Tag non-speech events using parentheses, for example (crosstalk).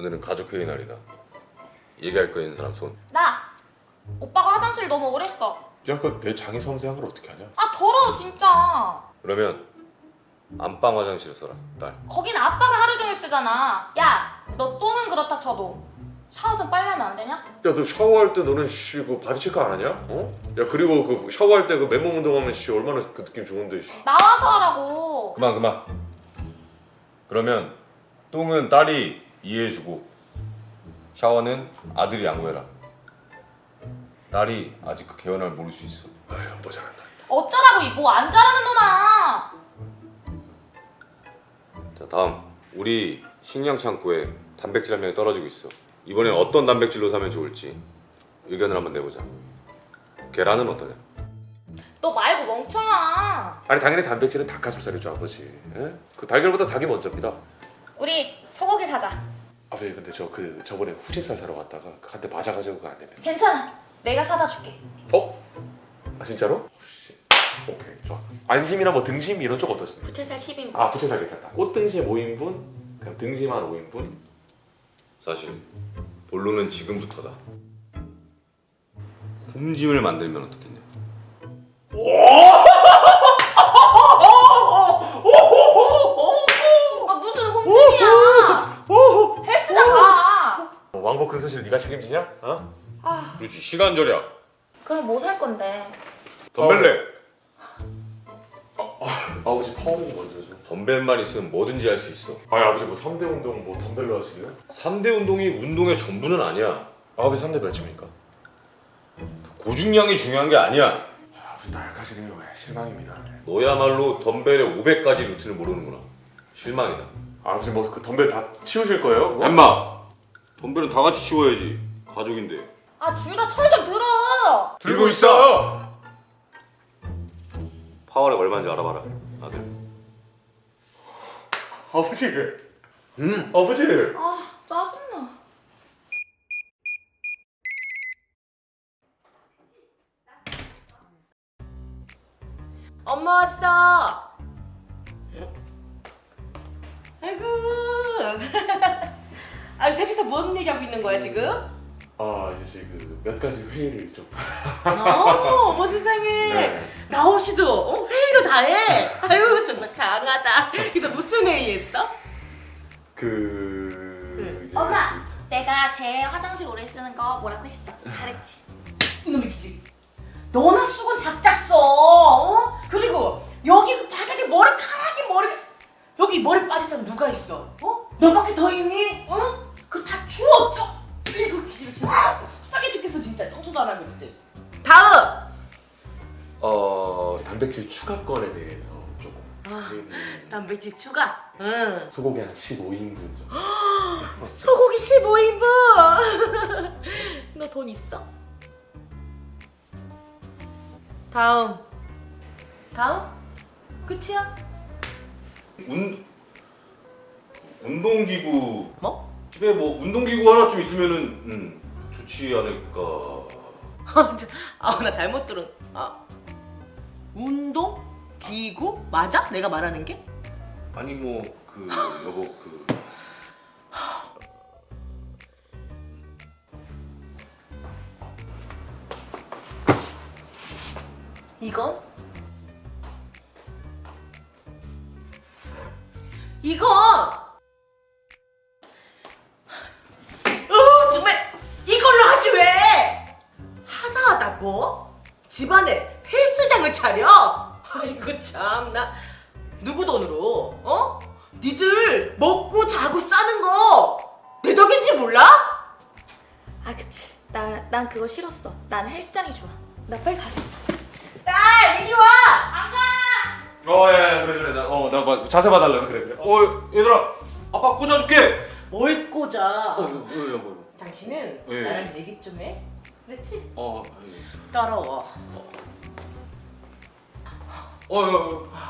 오늘은 가족회의 날이다. 얘기할 거 있는 사람 손. 나 오빠가 화장실 너무 오래 써. 야, 그 내 장이 섬세한 걸 어떻게 하냐? 아 더러워 진짜. 그러면 안방 화장실 써라. 딸. 거긴 아빠가 하루 종일 쓰잖아. 야, 너 똥은 그렇다 쳐도 샤워 좀 빨리 하면 안 되냐? 야, 너 샤워할 때 너는 씨, 그 body check 안 하냐? 어? 야, 그리고 그 샤워할 때 그 맨몸 운동하면 씨 얼마나 그 느낌 좋은데. 씨. 나와서 하라고. 그만 그만. 그러면 똥은 딸이 이해해주고 샤워는 아들이 양보해라. 딸이 아직 그 개연함을 모를 수 있어. 아휴, 뭐 잘한다. 어쩌라고 이 뭐안 자라는 놈아. 자 다음 우리 식량 창고에 단백질 한 명이 떨어지고 있어. 이번엔 어떤 단백질로 사면 좋을지 의견을 한번 내보자. 계란은 어떠냐? 너 말고 멍청아. 아니 당연히 단백질은 닭가슴살이죠 아버지. 예? 그 달걀보다 닭이 먼저입니다. 우리. 아버지 근데 저 그 저번에 후진살 사러 갔다가 한 대 맞아가지고 그거 안 되네. 괜찮아. 내가 사다 줄게. 어? 아 진짜로? 씨. 오케이 좋아. 안심이나 뭐 등심 이런 쪽 어떠신가요? 부채살 10인분. 아 부채살 괜찮다. 꽃등심 5인분, 그냥 등심 한 5인분. 사실 본론은 지금부터다. 홈짐을 만들면 어떻겠냐? 아 근손실 네가 책임지냐? 어? 아, 그렇지 시간 절약. 그럼 뭐 살 건데? 덤벨레. 아버지 파워링 먼저 줘. 덤벨만 있으면 뭐든지 할 수 있어. 아니 아버지 뭐 3대 운동 뭐 덤벨로 하시게요? 3대 운동이 운동의 전부는 아니야. 아버지 3대 몇 칩니까? 고중량이 중요한 게 아니야. 아버지 나약하시네요. 왜, 실망입니다. 너야말로 덤벨의 500가지 루틴을 모르는구나. 실망이다. 아버지 뭐 그 덤벨 다 치우실 거예요? 그거? 엠마. 덤벨은 다 같이 치워야지. 가족인데. 아 둘 다 철 좀 들어. 들고 있어. 파워렉 얼마인지 알아봐라. 아들. 아버지. 음. 아버지. 아 짜증나. 엄마 왔어. 아이고. (laughs) 아 셋이서 뭔 얘기하고 있는 거야 지금? 아 이제 그몇 가지 회의를 좀. 어, 어머 세상에. (laughs) 네. 나오 씨도 어, 회의를 다 해. 아유 정말 장하다. 그래서 무슨 회의했어? 그. 이제 엄마, 내가 제 화장실 오래 쓰는 거 뭐라고 했어? 잘했지. 이놈의 기지. 너나 수건 다 짰어. 어? 그리고 여기 그 바닥에 머리 카락이 머리 여기 머리 빠진 사람 누가 있어? 어? 너밖에 더 있니? 어? 그다 주워 줘. 이거 기지를 진짜 속상해 죽겠어 진짜 청소도 안 하고 진짜. 다음. 어 단백질 추가권에 대해서 조금. 아, 단백질 추가. 응. 소고기 한 15인분 정도. (gasps) 소고기 15인분. (laughs) 너 돈 있어? 다음. 다음? 끝이야? 운 운동기구 뭐? 집에 뭐 운동기구 하나쯤 있으면은 음, 좋지 않을까. (laughs) 아, 나 잘못 들은. 아. 운동? 기구? 맞아? 내가 말하는 게? 아니 뭐 그 (laughs) 여보 그 이건? 이건! 집안에 헬스장을 차려? 아이고 참나 누구 돈으로? 어? 니들 먹고 자고 싸는 거 내 덕인지 몰라? 아 그치. 나 난 그거 싫었어. 난 헬스장이 좋아. 나 빨리 가. 딸 이리 와! 안 가. 어, 예, 그래, 그래. 나, 어, 나 뭐, 자세 봐달라. 그래, 그래. 어 얘들아 아빠 꽂아줄게. 뭘 꽂아? 어 뭐야 뭐야. 당신은 예. 나랑 얘기 좀 해. 그렇지? 어 따라와. 어, 어, 어.